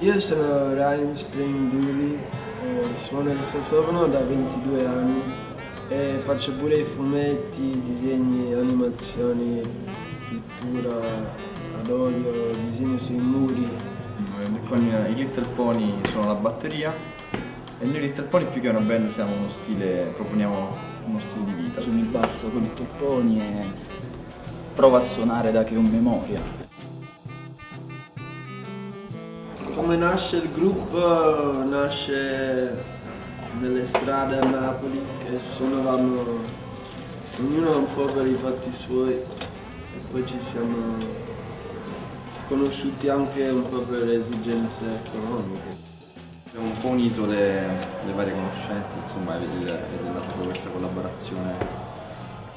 Io sono Ryan Spring Dooley, eh, suono il sassofono da 22 anni e faccio pure i fumetti, disegni, animazioni, pittura ad olio, disegno sui muri. Con i Little Pony sono la batteria e noi Little Pony più che una band siamo uno stile, proponiamo uno stile di vita. Sono il basso con i topponi e provo a suonare da che ho memoria. Come nasce il gruppo? Nasce nelle strade a Napoli che suonavamo ognuno un po' per i fatti suoi e poi ci siamo conosciuti anche un po' per esigenze economiche. Abbiamo un po' unito le, le varie conoscenze, insomma, ed è nata proprio questa collaborazione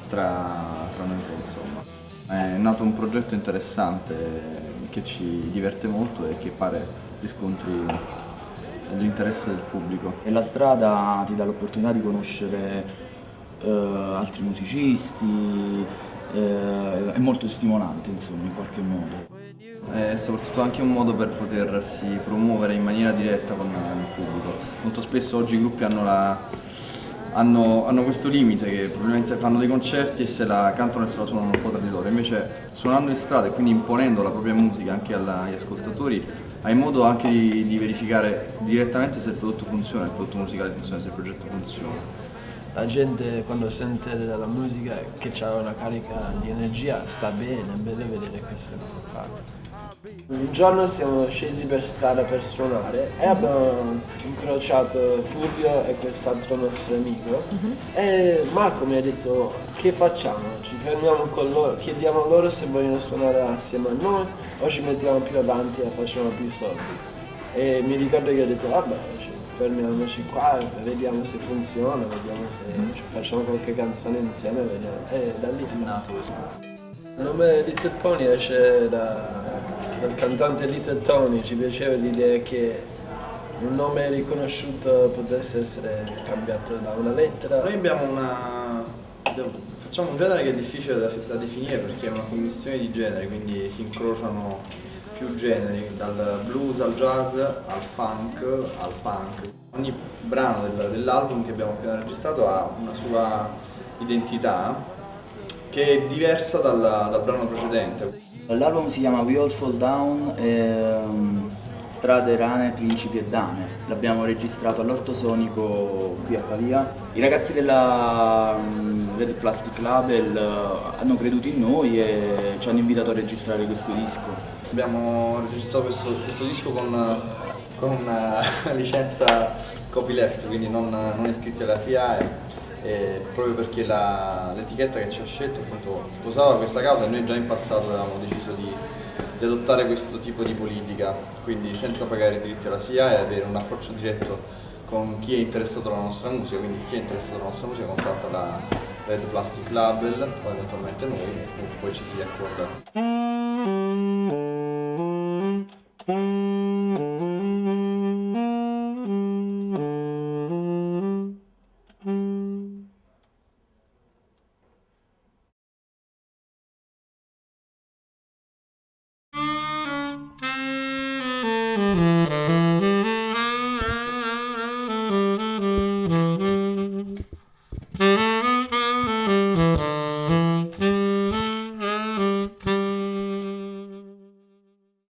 tra, tra noi tre, insomma. È nato un progetto interessante che ci diverte molto e che pare riscontri l'interesse del pubblico. E la strada ti dà l'opportunità di conoscere eh, altri musicisti, eh, è molto stimolante insomma in qualche modo. È soprattutto anche un modo per potersi promuovere in maniera diretta con il pubblico. Molto spesso oggi i gruppi hanno la, hanno, hanno, questo limite che probabilmente fanno dei concerti e se la cantano e se la suonano un po' tra di loro, invece suonando in strada e quindi imponendo la propria musica anche agli ascoltatori hai modo anche di, di verificare direttamente se il prodotto funziona, il prodotto musicale funziona, se il progetto funziona. La gente quando sente la musica che ha una carica di energia sta bene, è bello vedere queste cose qua. Un giorno siamo scesi per strada per suonare e abbiamo incrociato Fulvio e quest'altro nostro amico uh -huh. e Marco mi ha detto che facciamo? Ci fermiamo con loro, chiediamo loro se vogliono suonare assieme a noi o ci mettiamo più avanti e facciamo più soldi. E mi ricordo che ho detto vabbè fermiamoci qua e vediamo se funziona, vediamo se facciamo qualche canzone insieme vediamo. e da lì è nato. Il nome Little Pony esce da dal cantante Little Tony, ci piaceva l'idea che un nome riconosciuto potesse essere cambiato da una lettera. Noi abbiamo una... facciamo un genere che è difficile da, da definire perché è una commissione di generi, quindi si incrociano più generi, dal blues al jazz, al funk, al punk. Ogni brano del, dell'album che abbiamo appena registrato ha una sua identità che è diversa dal, dal brano precedente. L'album si chiama We All Fall Down, ehm, Strade, Rane, Principi e Dane. L'abbiamo registrato all'Ortosonico qui a Pavia. I ragazzi della um, Red Plastic Label uh, hanno creduto in noi e ci hanno invitato a registrare questo disco. Abbiamo registrato questo, questo disco con, con una licenza copyleft, quindi non, non iscritti alla SIAE eh, proprio perché l'etichetta che ci ha scelto appunto sposava questa causa e noi già in passato avevamo deciso di, di, adottare questo tipo di politica, quindi senza pagare i diritti alla SIA e avere un approccio diretto con chi è interessato alla nostra musica, quindi chi è interessato alla nostra musica contatta la Red Plastic Label o eventualmente noi e poi ci si accorda.